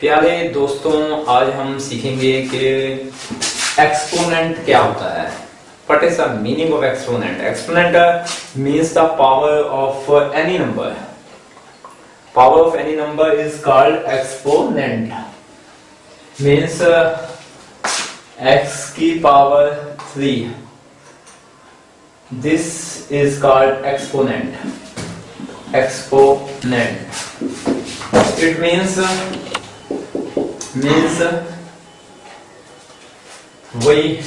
प्यारे दोस्तों, आज हम सीखेंगे कि एक्सपोनेंट क्या होता है। What is the meaning of exponent exponent means the power of any number power of any number is called exponent means X की power three this is called exponent exponent it means means we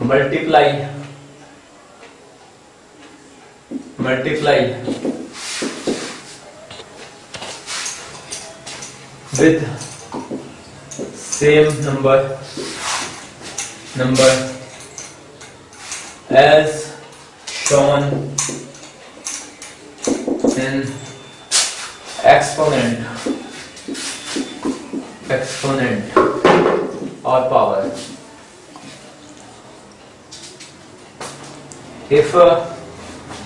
multiply multiply with same number number as shown in exponent. Exponent. Or power if uh,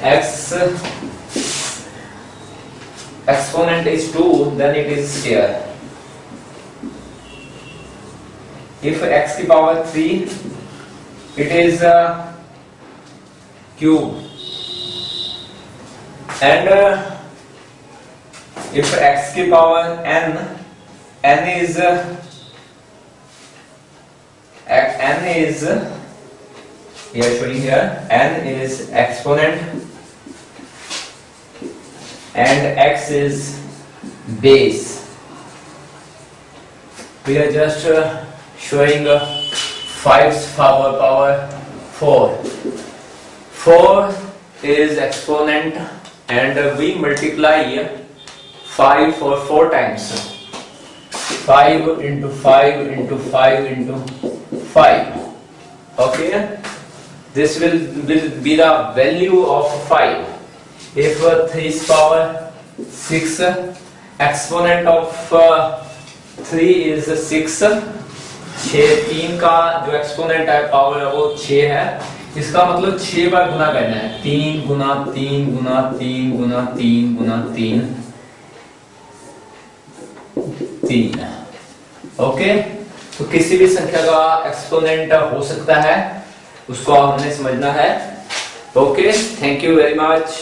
x exponent is 2 then it is here. If x की power 3 it is uh, cube and uh, if x की power n n is n is we are showing here n is exponent and x is base. We are just uh, showing uh, 5's power power 4 4 is exponent and uh, we multiply five for four times five into five into five into five okay this will will be the value of five if three power six exponent of three is six छ तीन का जो exponent है power वो छ है। इसका मतलब छह बार गुना करना है। तीन गुना तीन गुना तीन, गुना तीन, गुना तीन। तीन ओके तो किसी भी संख्या का एक्सपोनेंट हो सकता है, उसको हमने समझना है। Okay thank you very much